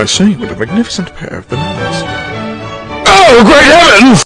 I see, what a magnificent pair of bananas. Oh, great heavens!